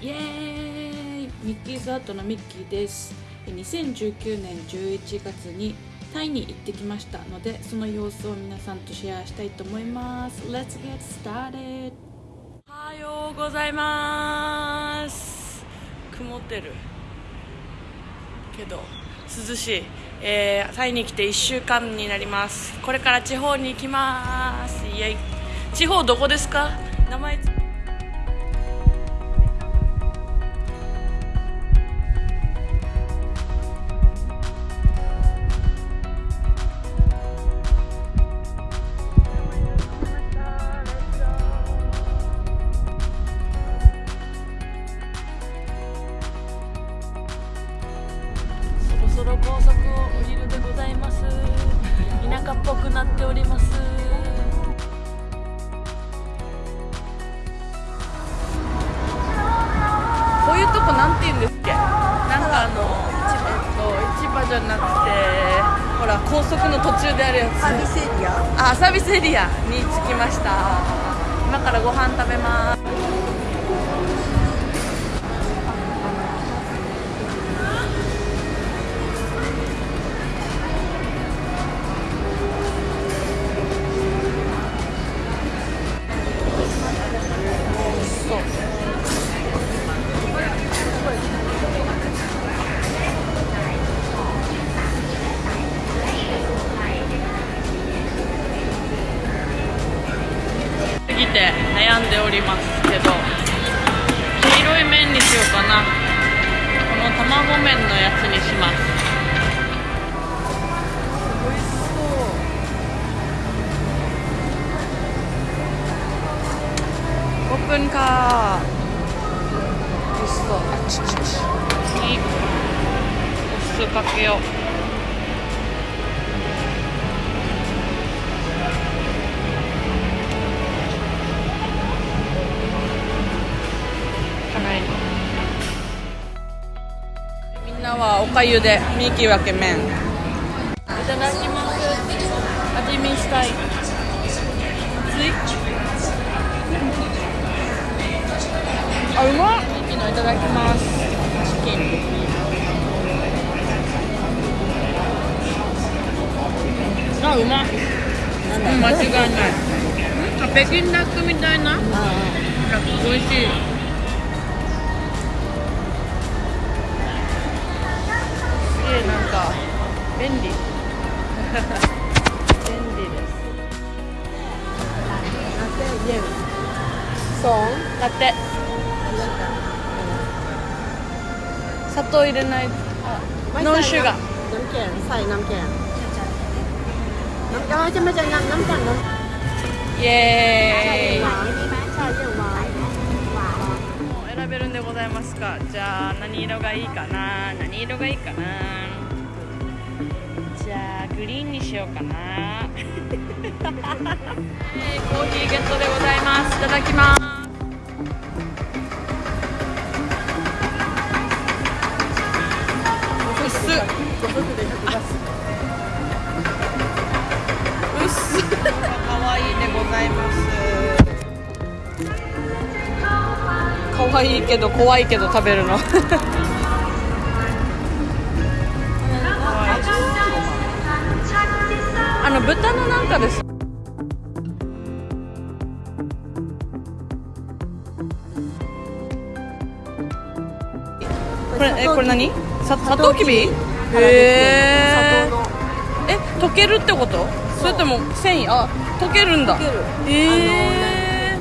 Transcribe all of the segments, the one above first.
イエーイ。ミッキーズアートのミッキーです。2019年11月にタイに行ってきましたのでその様子を皆さんとシェアしたいと思います。Let's get started おはようございます。曇ってるけど涼しい、えー、タイに来て1週間になります。これから地方に行きます。イエイ。地方どこですか？名前いうとこなんて言うんですっけ？なんかあの市場,、えっと、市場じゃなくてほら高速の途中であるやつ。サービスエリア。あサービスエリアに着きました。今からご飯食べますおりますけど黄色い麺にしようかな。この卵麺のやつにします。美味しそうオープンか美味しそうあちちち次お酢かけよう。はおかゆでミーキー分け麺。いただきます。味見したい。あうまっ。ミーキーのいただきます。チキン。あうまっ。うん間違いない。北京ダックみたいな。美味しい便利便利ですสอง ラテ砂糖入れないノンシュガーน้ำแข็งใส่น้ำแข็งน้ำเอ้ยจะไม่ใช่น้ำน้ำแข็งน้ำ イエーイหวานใช่เยี่ยหวานหวาน もう選べるんでございますかじゃあ何色がいいかな何色がいいかなじゃあ グリーンにしようかな。えーコーヒーゲットでございます。いただきますうっ。す可愛いでございます。可愛いけど怖いけど食べるの。あの豚のなんかです。これえこれ何？さサトウキビ。へええ溶けるってこと？それとも繊維？あ溶けるんだ。溶ける。へえ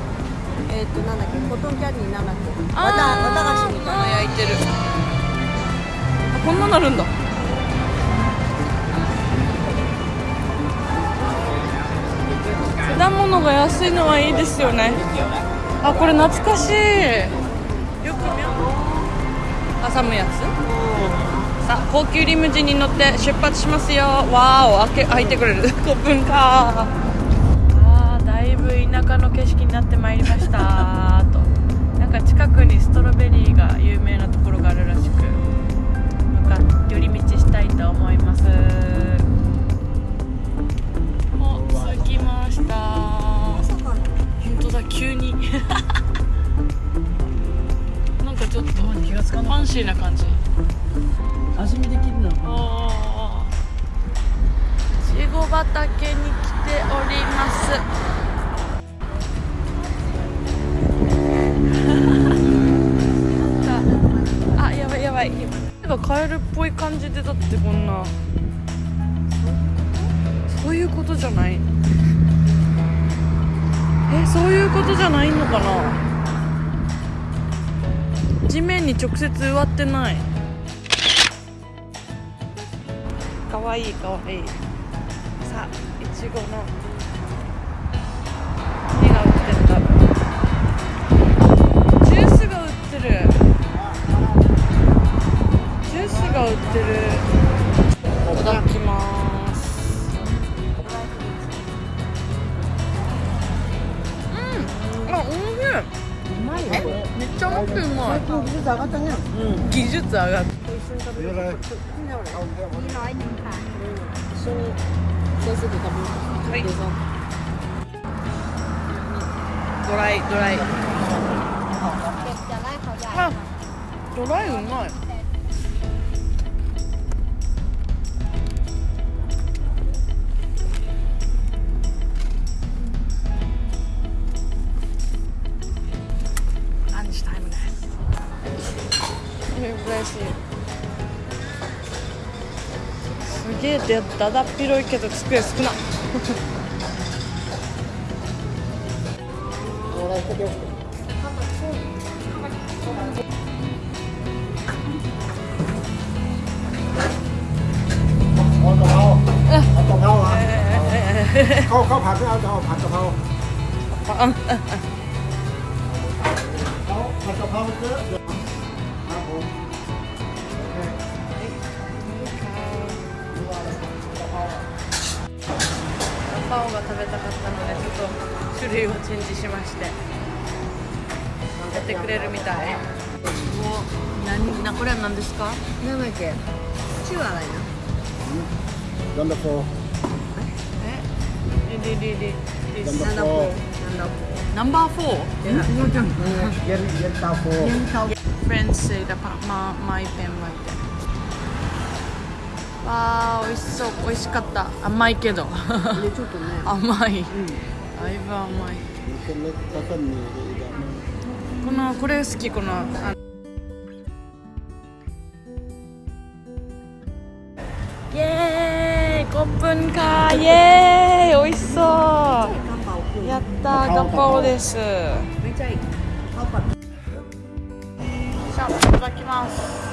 えっとなんだっけ？コトンキャンディーなんだっけわあーたわた菓子みたいな。焼いてる。あこんななるんだ果物が安いのはいいですよね。あこれ懐かしい。よく見よう。挟むやつ。さあ高級リムジンに乗って出発しますよ。わーお開け開いてくれる。5分かあーだいぶ田舎の景色になってまいりました。と。なんか近くにストロベリーが有名なところがあるらしく向かっ寄り道したいと思いますきた。本当だ急に。なんかちょっがつかファンシーな感じ。味見できるのおーいちご畑に来ております。あやばいやばい。なんかカエルっぽい感じでだってこんな。そういうことじゃないえそういうことじゃないのかな？地面に直接植わってない。かわいいかわいい。さあいちごの。何が売ってるんだ？ろうジュースが売ってる。ジュースが売ってる。ほん。とうまい技術上がったね。うん。技術上がったな一緒に先生と食べるはいドライドライあドライうまいでだだっ広いけど机少な俺行ってきよเอากะเพราเอากะเพราอ่ะข้าวข้าวผัดไม่เอาจะเอาผัดกะเพราเอาผัดกะเพราเยอะเดี๋ยวครับผม カオが食べたかったのでちょっと種類をチェンジしましてやってくれるみたい。おこれは何ですか？だっけ？チワワやなんだこえ？リリリリナンバー 4? わあ美味しそう。美味しかった。甘いけど。甘い、うん、だいぶ甘い。このこれ好き。このイエーイ。コップンかイエーイ。美味しそう。やったガパオです。じゃあいただきます。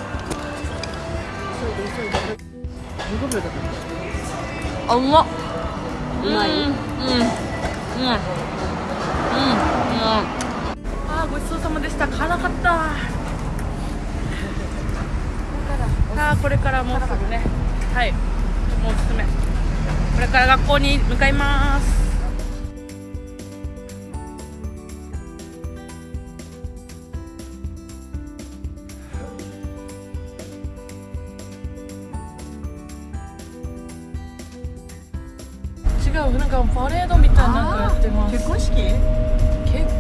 15秒だったあうまっうまいうんうんうんうんあごちそうさまでした。辛かった。さあこれからもうすぐね。はい。もうおすすめ。これから学校に向かいます。うなんかパレードみたいななんかやってます結婚式結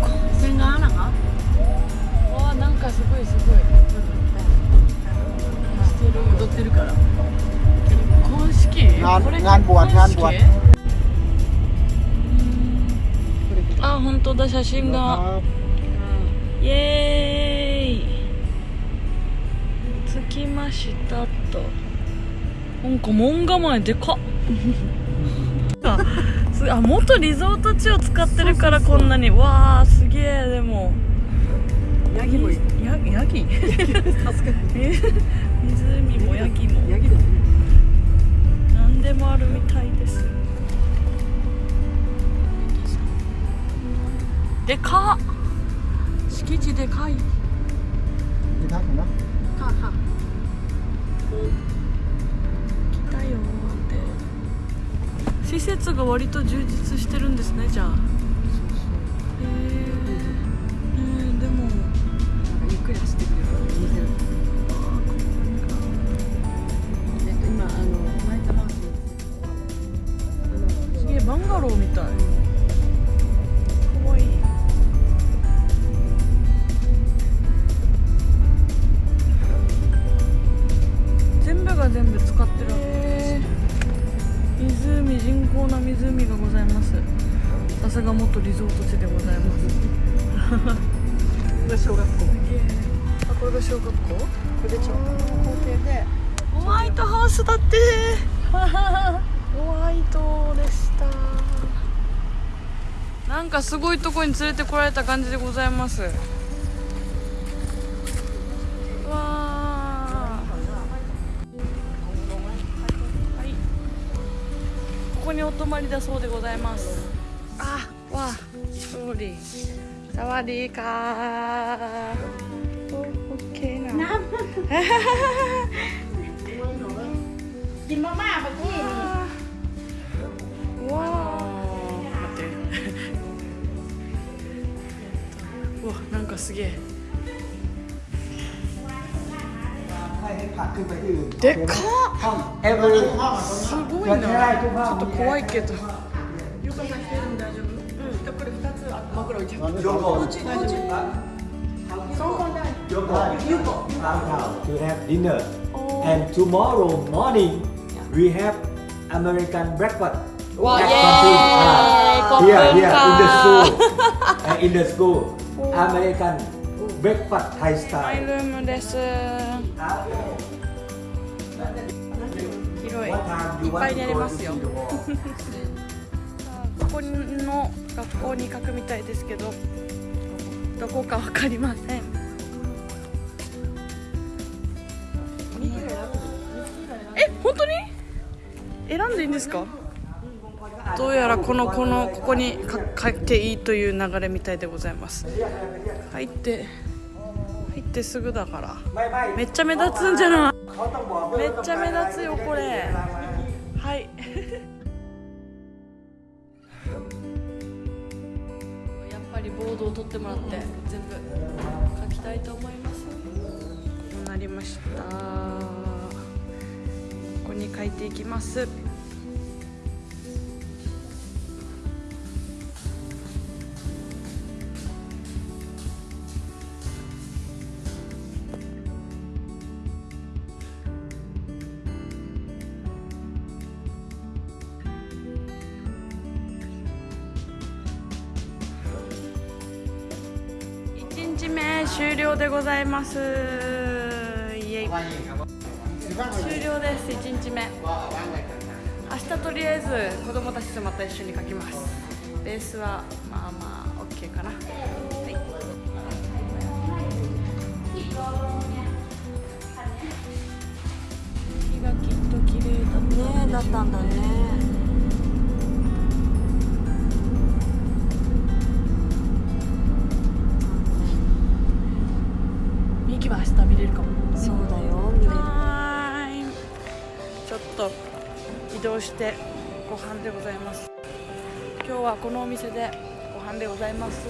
婚千賀アナがわあなんかすごいすごいしてる踊ってるから結婚式งาน これ งานบวช 結婚式 งานบวช あ本当だ写真がイエーイ着きましたとなんか門構えでかっ かあ元リゾート地を使ってるからこんなにわあすげえでも。ヤギもヤギヤギ？助か湖もヤギも。ヤギだね何でもあるみたいです。でか敷地でかい。でかくなかは施設が割と充実してるんですねじゃあ。噂が元リゾート地でございます。これ小学校。あこれが小学校？これでちょ校庭で。ホワイトハウスだって。ホワイトでした。なんかすごいとこに連れてこられた感じでございます。ここにお泊まりだそうでございますり。サリかうわなんかすげでっすごいな。ちょっと怖いけど。 먹으러 오죠. 요거. Yogo. Yogo. To have dinner. Oh. And tomorrow morning, yeah. we have American breakfast. Wow, ah, yeah. Uh, yeah! here, in the school. uh, in the school. Oh. American oh. breakfast Thai style. I learned there's a... What time do you want to go to see the world? 学校に書くみたいですけどどこか分かりません。え本当に？選んでいいんですか？どうやらこのこのここに書いていいという流れみたいでございます。入って入ってすぐだから。めっちゃ目立つんじゃない？めっちゃ目立つよこれ。ードを取ってもらって全部書きたいと思います。こうなりました。ここに書いていきます。日目終了でございます。イエイ。終了です1日目。明日とりあえず子供たちとまた一緒に書きます。ベースはまあまあ OK かな。はい。日がきっと綺麗だね。だったんだね。移動してご飯でございます。今日はこのお店でご飯でございます。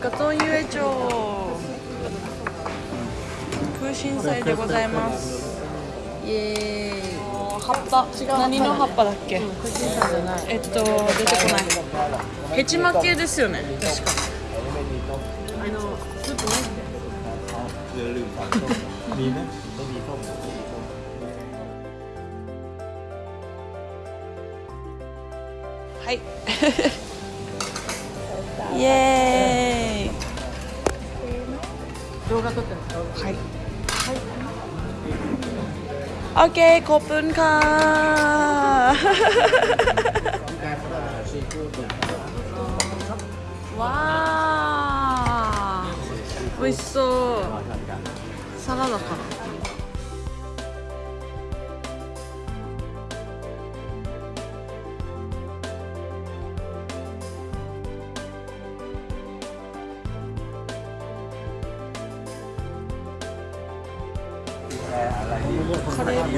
ガトンユエチョ空心菜でございます。イエーイ。葉っぱ？何の葉っぱだっけ、うん、えっと出てこない。ヘチマ系ですよね。確か。あのちょっと待ってはい。イエーイ。動画撮って。オッケーコップンカーわあ美味しそうサラ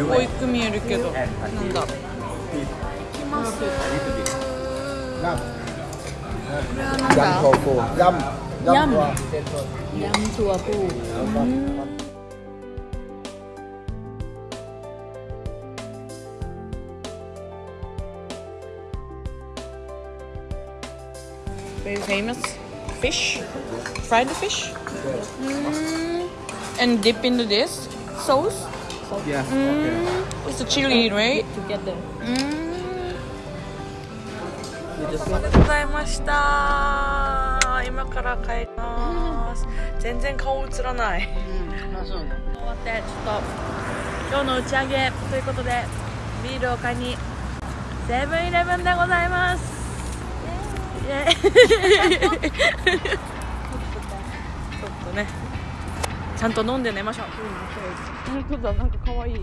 保育見えるけどなんだきますこれはなんだヤムヤムチュアプー very famous fish. Fried fish. Mm. And dip into this sauce. Yeah. mm, it's a chili right? Together. mm. ありがとうございました今から帰ります全然顔映らないうん、あ、そうね。終わってちょっと今日の打ち上げ。ということでビールを買いにセブンイレブンでございます。イエーイちゃんと飲んで寝ましょう。本当だなんか可愛い。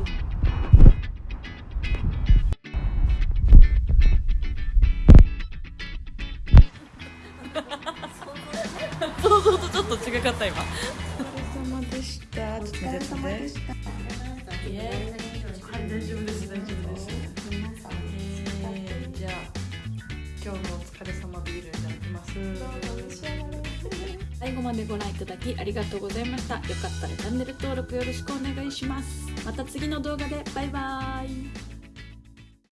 想像とちょっと違かった今。までご覧いただきありがとうございました。よかったらチャンネル登録よろしくお願いします。また次の動画でバイバーイ。